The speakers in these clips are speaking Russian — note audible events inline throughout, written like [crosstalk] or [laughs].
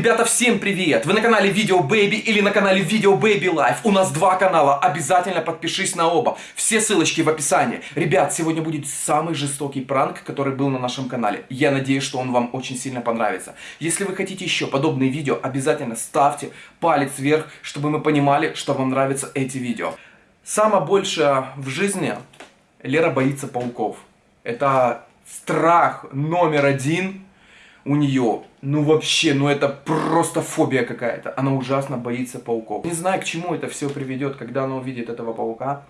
Ребята, всем привет! Вы на канале Видео Baby или на канале Видео Baby Life. У нас два канала, обязательно подпишись на оба. Все ссылочки в описании. Ребят, сегодня будет самый жестокий пранк, который был на нашем канале. Я надеюсь, что он вам очень сильно понравится. Если вы хотите еще подобные видео, обязательно ставьте палец вверх, чтобы мы понимали, что вам нравятся эти видео. Самое большее в жизни Лера боится пауков. Это страх номер один у нее, ну вообще, ну это просто фобия какая-то. Она ужасно боится пауков. Не знаю, к чему это все приведет, когда она увидит этого паука.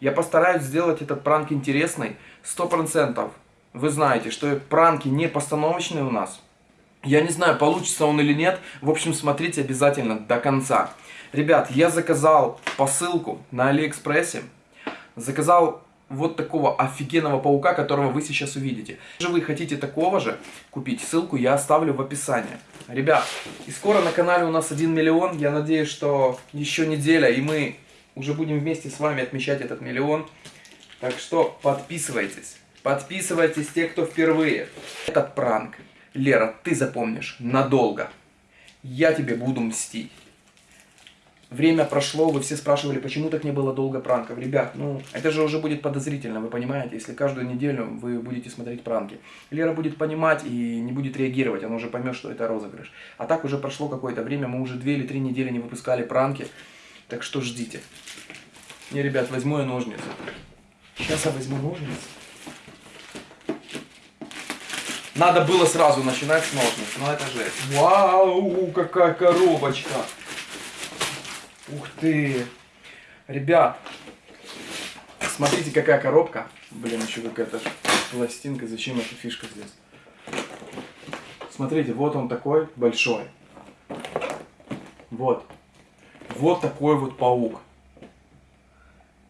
Я постараюсь сделать этот пранк интересный, сто процентов. Вы знаете, что пранки не постановочные у нас. Я не знаю, получится он или нет. В общем, смотрите обязательно до конца. Ребят, я заказал посылку на Алиэкспрессе. Заказал вот такого офигенного паука, которого вы сейчас увидите. Если вы хотите такого же купить, ссылку я оставлю в описании. Ребят, и скоро на канале у нас 1 миллион. Я надеюсь, что еще неделя, и мы уже будем вместе с вами отмечать этот миллион. Так что подписывайтесь. Подписывайтесь те, кто впервые. Этот пранк, Лера, ты запомнишь надолго. Я тебе буду мстить. Время прошло, вы все спрашивали, почему так не было долго пранков. Ребят, ну, это же уже будет подозрительно, вы понимаете, если каждую неделю вы будете смотреть пранки. Лера будет понимать и не будет реагировать, она уже поймет, что это розыгрыш. А так уже прошло какое-то время, мы уже две или три недели не выпускали пранки, так что ждите. Не, ребят, возьму я ножницы. Сейчас я возьму ножницы. Надо было сразу начинать с ножниц, но это же... Вау, какая коробочка! Ух ты! Ребят, смотрите, какая коробка. Блин, еще какая-то пластинка. Зачем эта фишка здесь? Смотрите, вот он такой большой. Вот. Вот такой вот паук.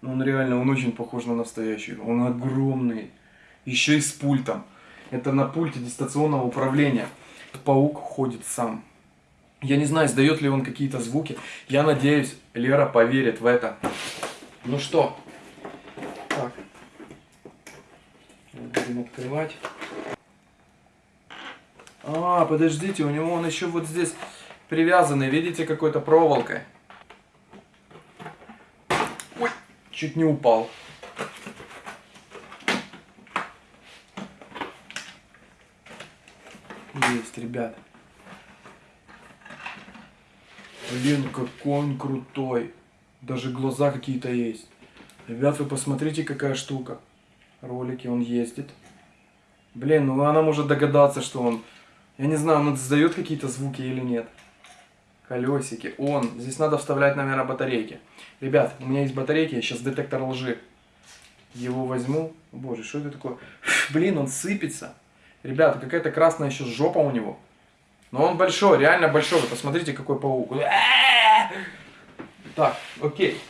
Ну, он реально, он очень похож на настоящий. Он огромный. Еще и с пультом. Это на пульте дистанционного управления. Паук ходит сам. Я не знаю, издает ли он какие-то звуки. Я надеюсь, Лера поверит в это. Ну что? Так. Будем открывать. А, подождите, у него он еще вот здесь привязанный, видите, какой-то проволокой. Ой, чуть не упал. Есть, ребят. Блин, какой он крутой. Даже глаза какие-то есть. Ребят, вы посмотрите, какая штука. Ролики, он ездит. Блин, ну она может догадаться, что он... Я не знаю, он издает какие-то звуки или нет. Колесики. Он. Здесь надо вставлять, наверное, батарейки. Ребят, у меня есть батарейки, я сейчас детектор лжи. Его возьму. Боже, что это такое? Блин, он сыпется. Ребята, какая-то красная еще жопа у него. Но он большой, реально большой. Вы посмотрите, какой паук. Так, окей.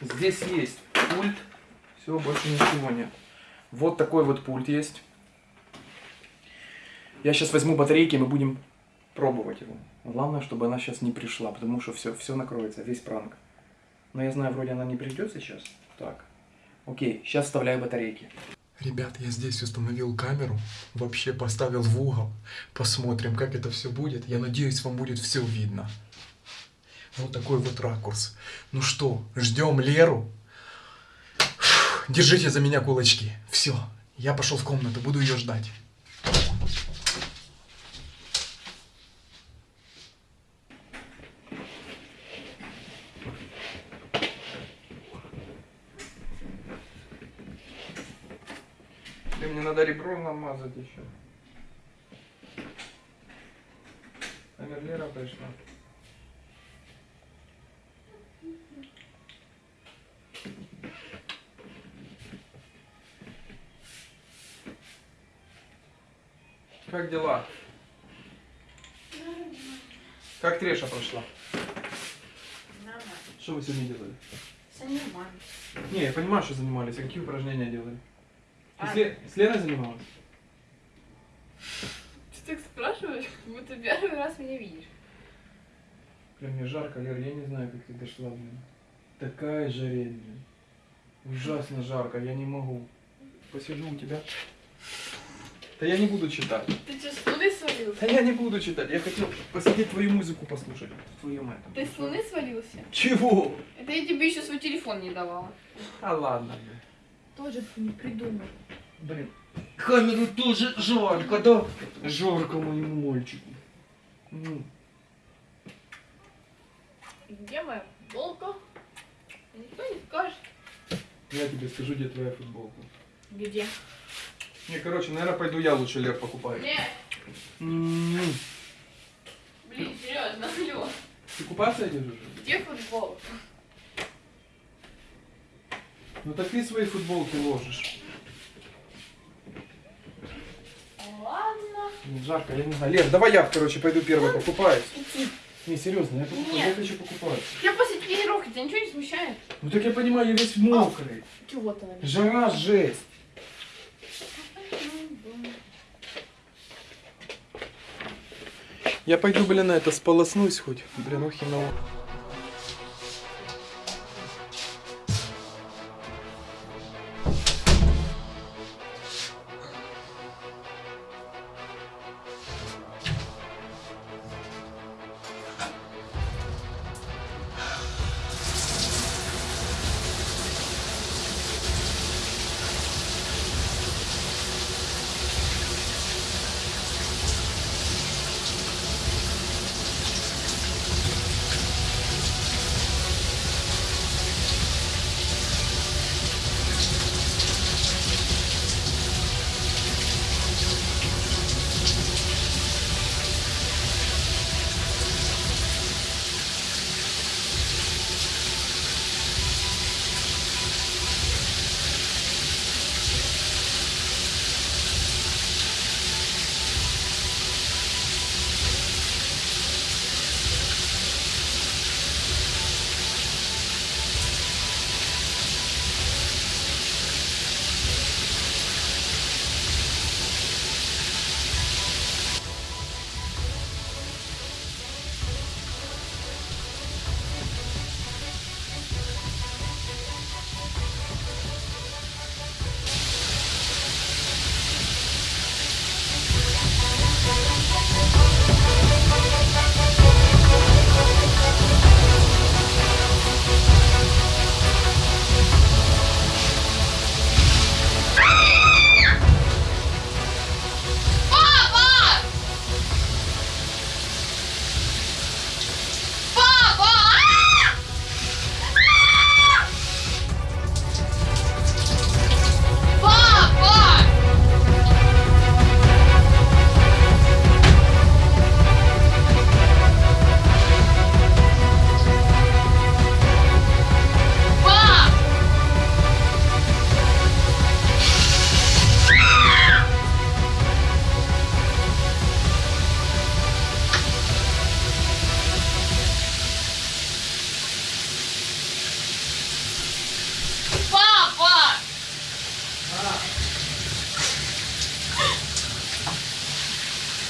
Здесь есть пульт. Все, больше ничего нет. Вот такой вот пульт есть. Я сейчас возьму батарейки, и мы будем пробовать его. Главное, чтобы она сейчас не пришла, потому что все, все накроется, весь пранк. Но я знаю, вроде она не придет сейчас. Так, окей, сейчас вставляю батарейки. Ребят, я здесь установил камеру, вообще поставил в угол. Посмотрим, как это все будет. Я надеюсь, вам будет все видно. Вот такой вот ракурс. Ну что, ждем Леру. Держите за меня кулачки. Все, я пошел в комнату, буду ее ждать. Или мне надо ребро намазать еще. А Мерлера пришла. Как дела? Как Треша прошла? Нормально. Что вы сегодня делали? Занимаюсь. Не, я понимаю, что занимались. А какие упражнения делали? Ты А. с, Ле- с Леной занималась? Ты так спрашиваешь, как будто первый раз меня видишь. Блин, мне жарко, Лер, я не знаю, как ты дошла, блин. Такая жарень, блин. Ужасно жарко, я не могу. Посижу у тебя. Да я не буду читать. Ты что, с луны свалился? Да я не буду читать. Я хотел посидеть твою музыку послушать. В твоем этом. Ты с луны свалился? Чего? Это я тебе еще свой телефон не давала. А ладно. блин. Тоже ты не придумал. Блин. Камеру тоже жарко, да? Жарко моему мальчику. Ну. Где моя футболка? Никто не скажет. Я тебе скажу, где твоя футболка. Где? Не, короче, наверное, пойду я лучше Лев покупаю. Нет. М, Блин, серьезно, алло. Ты купаться идешь уже? Где футболка? Ну так ты свои футболки ложишь. Ладно. Ну, жарко, я не знаю. Лев, давай я, короче, пойду первый покупаюсь. Иди. Не, серьезно, я, покупаю, Нет. я хочу покупать. Я после тренировки, тебя ничего не смущает? Ну так я понимаю, я весь мокрый. Чего ты, наверное? Жара, жесть. Я пойду, блин, на это сполоснусь хоть. Блин, ну хреново.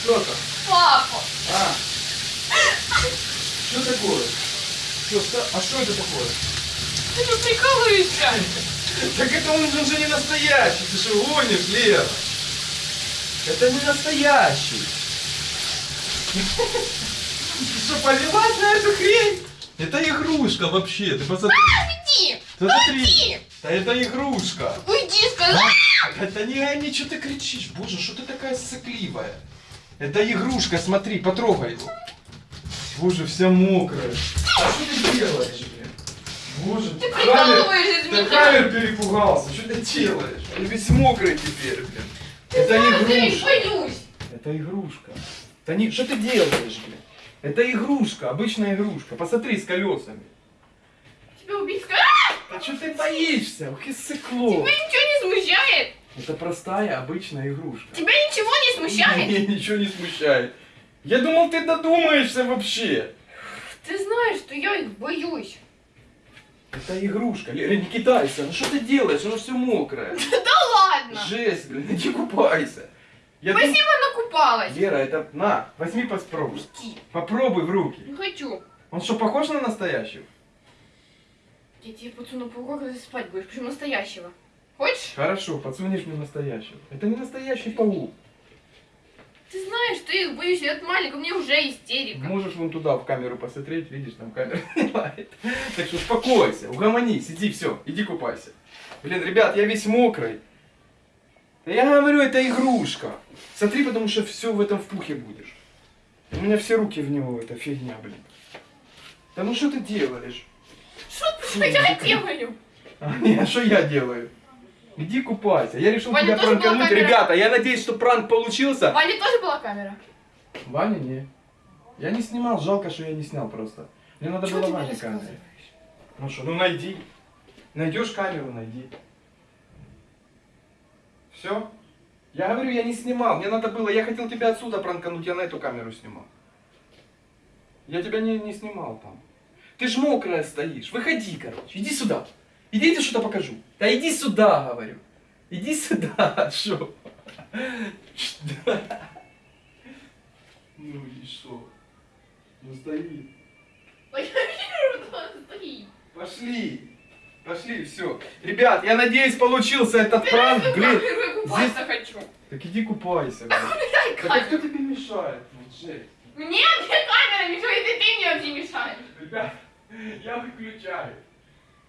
Что там? Папа! А? Что такое? Что, а что это такое? Ты что прикалываешься? Так это он же уже не настоящий. Ты что гонишь, Лев? Это не настоящий. Ты что, повелась на эту хрень? Это игрушка вообще. Ты посмотри. Уйди! Посмотри. Уйди! Да это игрушка. Уйди, сказал! Это не они, что ты кричишь? Боже, что ты такая сыкливая? Это игрушка, смотри, потрогай его. Боже, вся мокрая. А что ты делаешь, блин? Боже, Ты прикалываешься из Ты меня! камер перепугался, что ты делаешь? Я весь мокрый теперь, блин. Это Я не игрушка. боюсь! Это игрушка. Да не, что ты делаешь, блин? Это игрушка, обычная игрушка. Посмотри с колесами. Тебя убить? А что ты боишься? Ух и сыкло. Тебя ничего не смущает? Это простая, обычная игрушка. Тебя ничего не смущает? Меня ничего не смущает. Я думал, ты додумаешься вообще. Ты знаешь, что я их боюсь. Это игрушка. Лера, не китайся. Ну что ты делаешь? Оно все мокрое. [laughs] Да ладно! Жесть, блин, иди купайся. Я дум- Спасибо, накупалась. Лера, это на, возьми попробуй. Иди. Попробуй в руки. Не хочу. Он что, похож на настоящего? Я тебе когда ты спать будешь, причем настоящего. Хочешь? Хорошо, подсунешь мне настоящего. Это не настоящий паук. Ты знаешь, ты их боюсь, я от маленького, мне уже истерика. Можешь вон туда в камеру посмотреть, видишь, там камера [laughs] снимает. Так что успокойся, угомонись, иди, все, иди купайся. Блин, ребят, я весь мокрый. Да я говорю, это игрушка. Смотри, потому что все в этом впухе будешь. У меня все руки в него, эта фигня, блин. Да ну что ты делаешь? Что я делаю? [laughs] А, не, а что я делаю? Иди купайся. Я решил Ваня, тебя пранкануть. Ребята, я надеюсь, что пранк получился. В Ване тоже была камера? Ваня, не. Я не снимал, жалко, что я не снял просто. Мне надо Чего было Ване рассказываешь? Ну что, ну найди. Найдешь камеру, найди. Все? Я говорю, я не снимал. Мне надо было, я хотел тебя отсюда пранкануть, я на эту камеру снимал. Я тебя не, не снимал там. Ты ж мокрая стоишь. Выходи, короче. Иди сюда. Иди, я тебе что-то покажу. Да иди сюда, говорю. Иди сюда, [laughs] что? Ну и что? Ну стоит. Я вижу, что он стоит. Пошли. Пошли, все. Ребят, я надеюсь, получился этот пранк. Блин, купаться хочу. так иди купайся. блин. Так а кто тебе мешает? Ну? Мне, мне камера мешает, и ты мне вообще мешаешь. Ребят, я выключаю.